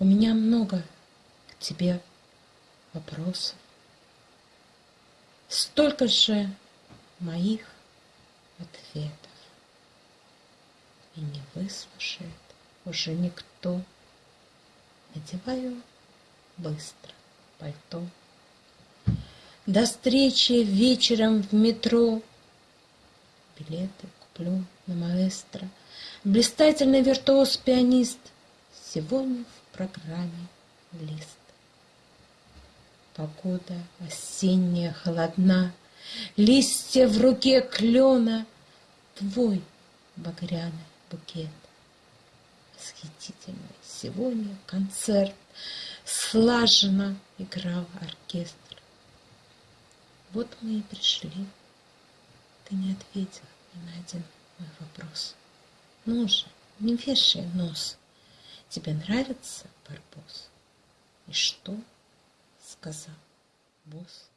У меня много к тебе вопросов. Столько же моих ответов. И не выслушает уже никто. Надеваю быстро пальто. До встречи вечером в метро. Билеты куплю на маэстро. Блистательный виртуоз-пианист Сегодня в программе лист. Погода осенняя холодна, Листья в руке клена, Твой багряный букет. Восхитительный сегодня концерт, Слаженно играл оркестр. Вот мы и пришли. Ты не ответил ни на один мой вопрос. Ну же, не вешай нос. Тебе нравится барбос? И что сказал босс?